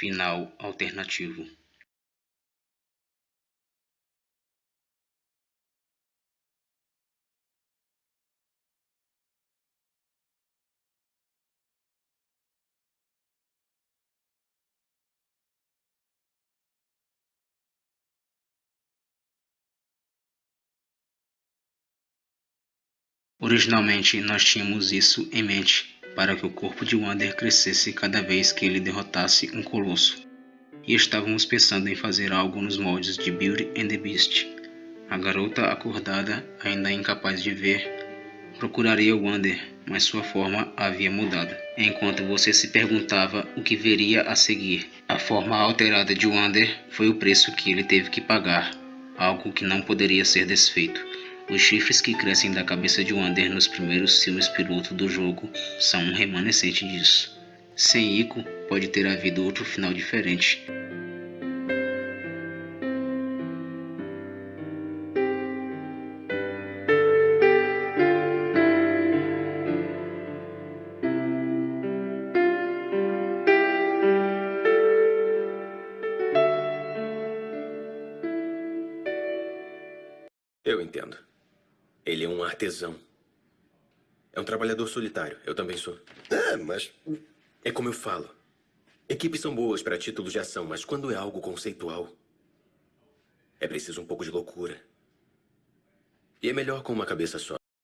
final alternativo. Originalmente, nós tínhamos isso em mente, para que o corpo de Wander crescesse cada vez que ele derrotasse um colosso. E estávamos pensando em fazer algo nos moldes de Beauty and the Beast. A garota acordada, ainda incapaz de ver, procuraria Wander, mas sua forma havia mudado. Enquanto você se perguntava o que veria a seguir, a forma alterada de Wander foi o preço que ele teve que pagar, algo que não poderia ser desfeito. Os chifres que crescem da cabeça de Wander nos primeiros filmes piloto do jogo são um remanescente disso. Sem Ico, pode ter havido outro final diferente. Eu entendo. Ele é um artesão. É um trabalhador solitário. Eu também sou. É, mas. É como eu falo. Equipes são boas para títulos de ação, mas quando é algo conceitual, é preciso um pouco de loucura. E é melhor com uma cabeça só.